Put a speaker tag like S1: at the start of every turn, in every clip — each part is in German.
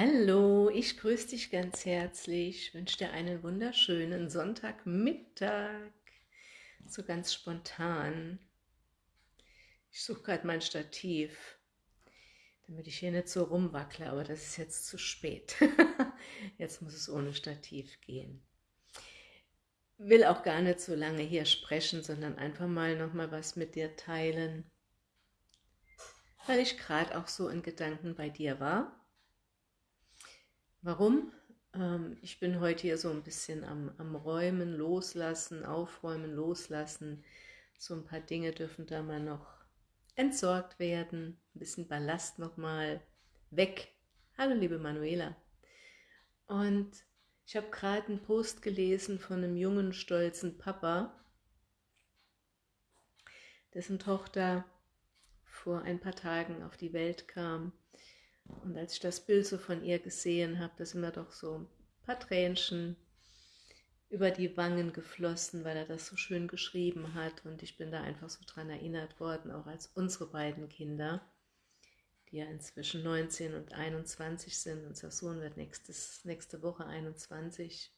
S1: Hallo, ich grüße dich ganz herzlich, wünsche dir einen wunderschönen Sonntagmittag, so ganz spontan. Ich suche gerade mein Stativ, damit ich hier nicht so rumwackle, aber das ist jetzt zu spät. jetzt muss es ohne Stativ gehen. Will auch gar nicht so lange hier sprechen, sondern einfach mal nochmal was mit dir teilen, weil ich gerade auch so in Gedanken bei dir war Warum? Ähm, ich bin heute hier so ein bisschen am, am Räumen, Loslassen, Aufräumen, Loslassen. So ein paar Dinge dürfen da mal noch entsorgt werden. Ein bisschen Ballast nochmal weg. Hallo liebe Manuela. Und ich habe gerade einen Post gelesen von einem jungen, stolzen Papa, dessen Tochter vor ein paar Tagen auf die Welt kam und als ich das Bild so von ihr gesehen habe, da sind mir doch so ein paar Tränchen über die Wangen geflossen, weil er das so schön geschrieben hat. Und ich bin da einfach so dran erinnert worden, auch als unsere beiden Kinder, die ja inzwischen 19 und 21 sind. Unser Sohn wird nächstes, nächste Woche 21.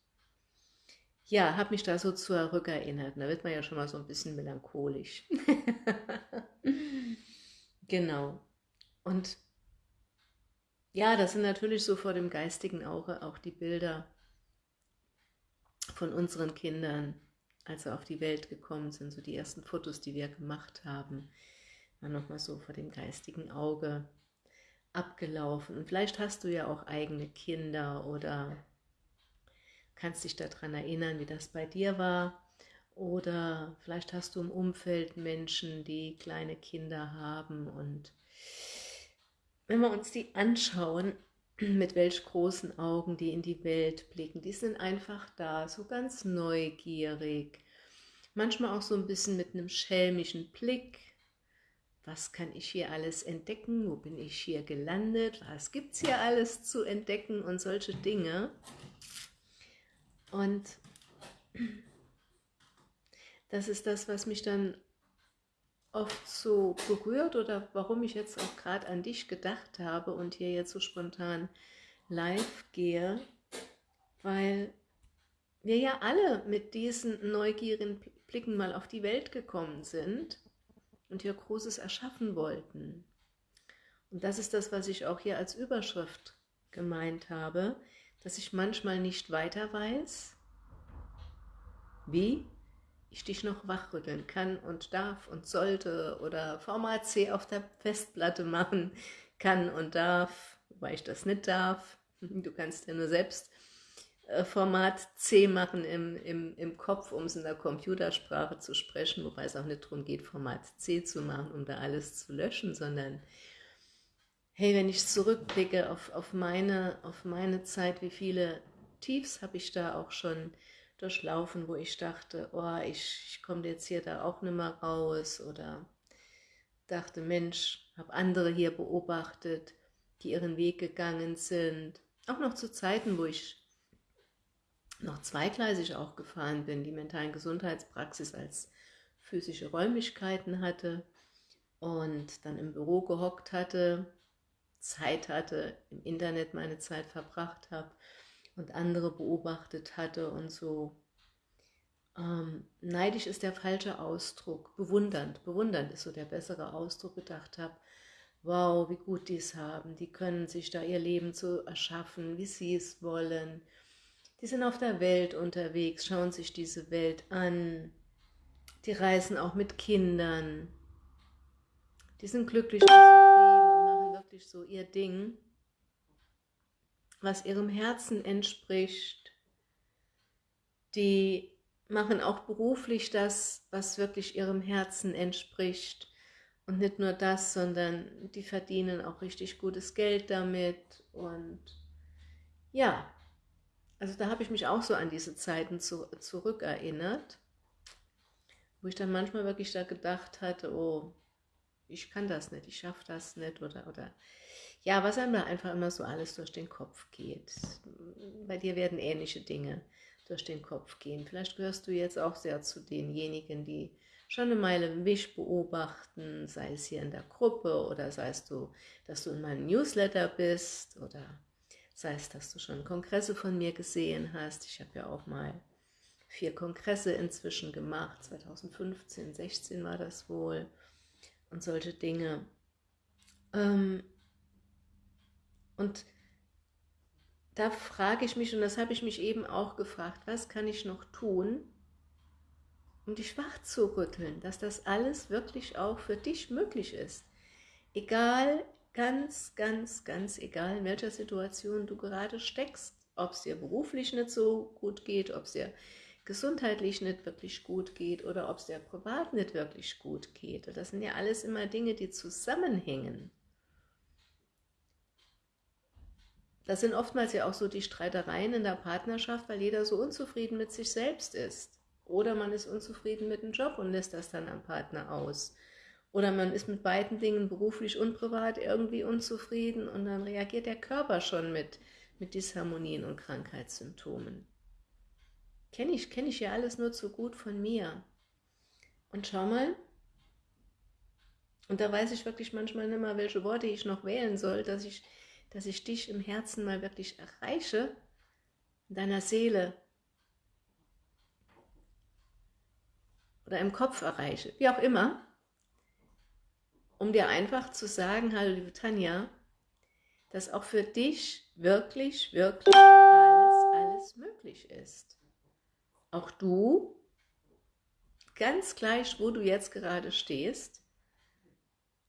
S1: Ja, habe mich da so zurückerinnert. Da wird man ja schon mal so ein bisschen melancholisch. genau. Und ja, das sind natürlich so vor dem geistigen Auge auch die Bilder von unseren Kindern, als sie auf die Welt gekommen sind, so die ersten Fotos, die wir gemacht haben, waren nochmal so vor dem geistigen Auge abgelaufen. Und vielleicht hast du ja auch eigene Kinder oder kannst dich daran erinnern, wie das bei dir war. Oder vielleicht hast du im Umfeld Menschen, die kleine Kinder haben und wenn wir uns die anschauen, mit welch großen Augen die in die Welt blicken, die sind einfach da, so ganz neugierig, manchmal auch so ein bisschen mit einem schelmischen Blick, was kann ich hier alles entdecken, wo bin ich hier gelandet, was gibt es hier alles zu entdecken? Und solche Dinge. Und das ist das, was mich dann oft so berührt oder warum ich jetzt auch gerade an dich gedacht habe und hier jetzt so spontan live gehe, weil wir ja alle mit diesen neugierigen Blicken mal auf die Welt gekommen sind und hier Großes erschaffen wollten. Und das ist das, was ich auch hier als Überschrift gemeint habe, dass ich manchmal nicht weiter weiß, wie ich dich noch wachrütteln kann und darf und sollte oder Format C auf der Festplatte machen kann und darf, wobei ich das nicht darf. Du kannst ja nur selbst äh, Format C machen im, im, im Kopf, um es in der Computersprache zu sprechen, wobei es auch nicht darum geht, Format C zu machen, um da alles zu löschen, sondern hey, wenn ich zurückblicke auf, auf, meine, auf meine Zeit, wie viele Tiefs habe ich da auch schon durchlaufen, wo ich dachte, oh, ich, ich komme jetzt hier da auch nicht mehr raus oder dachte, Mensch, habe andere hier beobachtet, die ihren Weg gegangen sind. Auch noch zu Zeiten, wo ich noch zweigleisig auch gefahren bin, die mentalen Gesundheitspraxis als physische Räumlichkeiten hatte und dann im Büro gehockt hatte, Zeit hatte, im Internet meine Zeit verbracht habe und andere beobachtet hatte und so. Ähm, neidisch ist der falsche Ausdruck, bewundernd, bewundernd ist so der bessere Ausdruck, gedacht habe, wow, wie gut die es haben, die können sich da ihr Leben so erschaffen, wie sie es wollen. Die sind auf der Welt unterwegs, schauen sich diese Welt an, die reisen auch mit Kindern, die sind glücklich und zufrieden und machen wirklich so ihr Ding was ihrem Herzen entspricht. Die machen auch beruflich das, was wirklich ihrem Herzen entspricht. Und nicht nur das, sondern die verdienen auch richtig gutes Geld damit. Und ja, also da habe ich mich auch so an diese Zeiten zu, zurückerinnert, wo ich dann manchmal wirklich da gedacht hatte, oh, ich kann das nicht, ich schaffe das nicht oder, oder ja, was einem da einfach immer so alles durch den Kopf geht. Bei dir werden ähnliche Dinge durch den Kopf gehen. Vielleicht gehörst du jetzt auch sehr zu denjenigen, die schon eine Meile mich beobachten, sei es hier in der Gruppe oder sei es du, dass du in meinem Newsletter bist oder Sei es, dass du schon Kongresse von mir gesehen hast. Ich habe ja auch mal vier Kongresse inzwischen gemacht. 2015, 16 war das wohl. Und solche Dinge. Ähm, und da frage ich mich, und das habe ich mich eben auch gefragt, was kann ich noch tun, um dich wach zu rütteln, dass das alles wirklich auch für dich möglich ist. Egal, ganz, ganz, ganz egal, in welcher Situation du gerade steckst, ob es dir beruflich nicht so gut geht, ob es dir gesundheitlich nicht wirklich gut geht oder ob es dir privat nicht wirklich gut geht. Das sind ja alles immer Dinge, die zusammenhängen. Das sind oftmals ja auch so die Streitereien in der Partnerschaft, weil jeder so unzufrieden mit sich selbst ist. Oder man ist unzufrieden mit dem Job und lässt das dann am Partner aus. Oder man ist mit beiden Dingen beruflich und privat irgendwie unzufrieden und dann reagiert der Körper schon mit, mit Disharmonien und Krankheitssymptomen. Kenne ich, kenne ich ja alles nur zu gut von mir. Und schau mal, und da weiß ich wirklich manchmal nicht mehr, welche Worte ich noch wählen soll, dass ich, dass ich dich im Herzen mal wirklich erreiche, in deiner Seele, oder im Kopf erreiche, wie auch immer, um dir einfach zu sagen, hallo liebe Tanja, dass auch für dich wirklich, wirklich alles, alles möglich ist. Auch du, ganz gleich, wo du jetzt gerade stehst,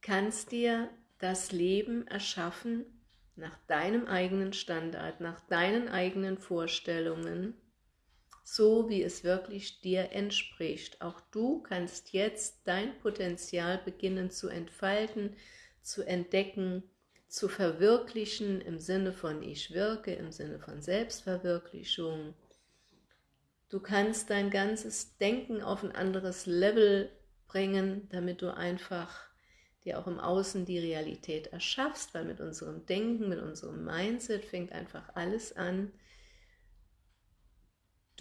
S1: kannst dir das Leben erschaffen nach deinem eigenen Standard, nach deinen eigenen Vorstellungen, so wie es wirklich dir entspricht. Auch du kannst jetzt dein Potenzial beginnen zu entfalten, zu entdecken, zu verwirklichen im Sinne von ich wirke, im Sinne von Selbstverwirklichung. Du kannst dein ganzes Denken auf ein anderes Level bringen, damit du einfach dir auch im Außen die Realität erschaffst, weil mit unserem Denken, mit unserem Mindset fängt einfach alles an,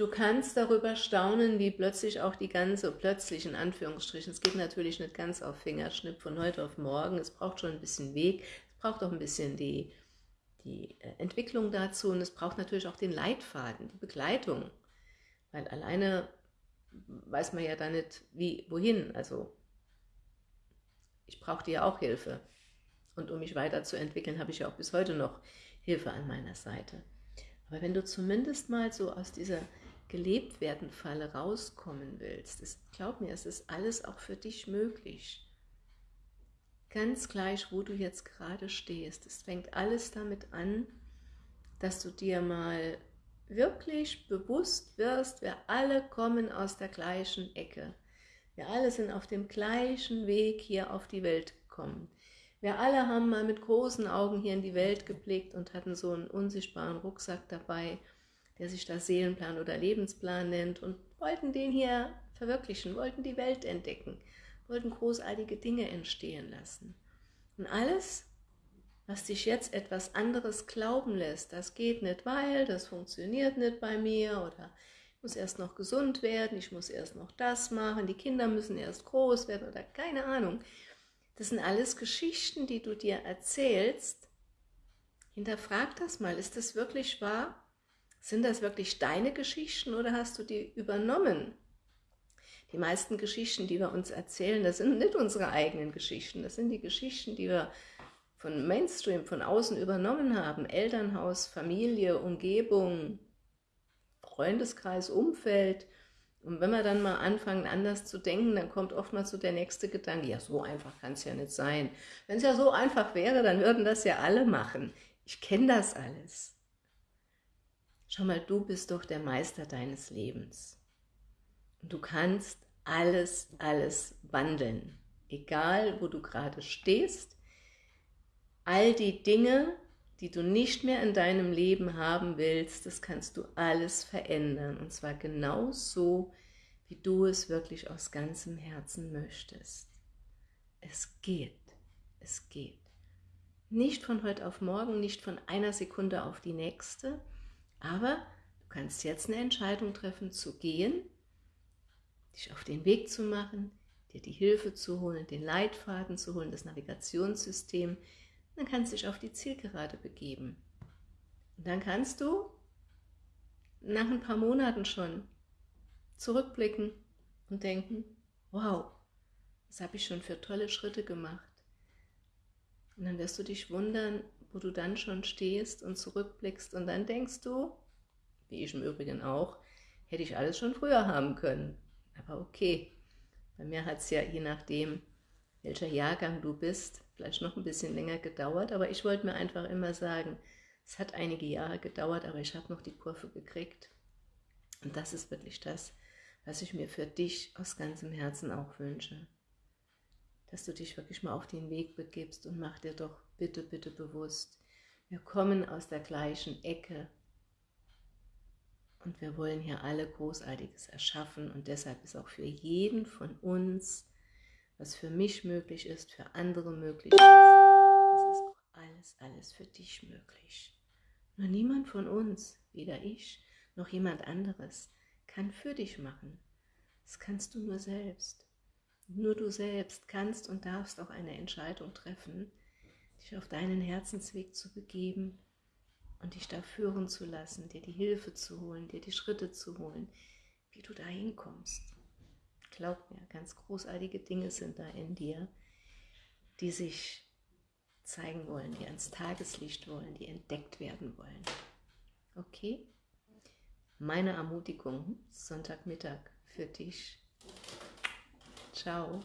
S1: Du kannst darüber staunen, wie plötzlich auch die ganze, plötzlich in Anführungsstrichen, es geht natürlich nicht ganz auf Fingerschnipp von heute auf morgen, es braucht schon ein bisschen Weg, es braucht auch ein bisschen die, die äh, Entwicklung dazu und es braucht natürlich auch den Leitfaden, die Begleitung, weil alleine weiß man ja da nicht, wie, wohin, also ich brauche dir ja auch Hilfe und um mich weiterzuentwickeln, habe ich ja auch bis heute noch Hilfe an meiner Seite. Aber wenn du zumindest mal so aus dieser gelebt werden Falle rauskommen willst, ist, glaub mir, es ist alles auch für dich möglich. Ganz gleich, wo du jetzt gerade stehst. Es fängt alles damit an, dass du dir mal wirklich bewusst wirst, wir alle kommen aus der gleichen Ecke. Wir alle sind auf dem gleichen Weg hier auf die Welt gekommen. Wir alle haben mal mit großen Augen hier in die Welt geblickt und hatten so einen unsichtbaren Rucksack dabei der sich da Seelenplan oder Lebensplan nennt und wollten den hier verwirklichen, wollten die Welt entdecken, wollten großartige Dinge entstehen lassen. Und alles, was dich jetzt etwas anderes glauben lässt, das geht nicht, weil, das funktioniert nicht bei mir oder muss erst noch gesund werden, ich muss erst noch das machen, die Kinder müssen erst groß werden oder keine Ahnung. Das sind alles Geschichten, die du dir erzählst. Hinterfrag das mal, ist das wirklich wahr? Sind das wirklich deine Geschichten oder hast du die übernommen? Die meisten Geschichten, die wir uns erzählen, das sind nicht unsere eigenen Geschichten, das sind die Geschichten, die wir von Mainstream, von außen übernommen haben. Elternhaus, Familie, Umgebung, Freundeskreis, Umfeld. Und wenn wir dann mal anfangen, anders zu denken, dann kommt oftmals so der nächste Gedanke, ja, so einfach kann es ja nicht sein. Wenn es ja so einfach wäre, dann würden das ja alle machen. Ich kenne das alles. Schau mal, du bist doch der Meister deines Lebens. Du kannst alles, alles wandeln. Egal, wo du gerade stehst, all die Dinge, die du nicht mehr in deinem Leben haben willst, das kannst du alles verändern. Und zwar genau so, wie du es wirklich aus ganzem Herzen möchtest. Es geht. Es geht. Nicht von heute auf morgen, nicht von einer Sekunde auf die nächste, aber du kannst jetzt eine Entscheidung treffen, zu gehen, dich auf den Weg zu machen, dir die Hilfe zu holen, den Leitfaden zu holen, das Navigationssystem. Dann kannst du dich auf die Zielgerade begeben. Und dann kannst du nach ein paar Monaten schon zurückblicken und denken, wow, was habe ich schon für tolle Schritte gemacht. Und dann wirst du dich wundern, wo du dann schon stehst und zurückblickst und dann denkst du, wie ich im Übrigen auch, hätte ich alles schon früher haben können. Aber okay, bei mir hat es ja je nachdem, welcher Jahrgang du bist, vielleicht noch ein bisschen länger gedauert, aber ich wollte mir einfach immer sagen, es hat einige Jahre gedauert, aber ich habe noch die Kurve gekriegt. Und das ist wirklich das, was ich mir für dich aus ganzem Herzen auch wünsche. Dass du dich wirklich mal auf den Weg begibst und mach dir doch bitte, bitte bewusst, wir kommen aus der gleichen Ecke und wir wollen hier alle Großartiges erschaffen und deshalb ist auch für jeden von uns, was für mich möglich ist, für andere möglich ist, das ist auch alles, alles für dich möglich. Nur niemand von uns, weder ich noch jemand anderes, kann für dich machen. Das kannst du nur selbst. Nur du selbst kannst und darfst auch eine Entscheidung treffen, dich auf deinen Herzensweg zu begeben und dich da führen zu lassen, dir die Hilfe zu holen, dir die Schritte zu holen, wie du da hinkommst. Glaub mir, ganz großartige Dinge sind da in dir, die sich zeigen wollen, die ans Tageslicht wollen, die entdeckt werden wollen. Okay? Meine Ermutigung Sonntagmittag für dich. Ciao.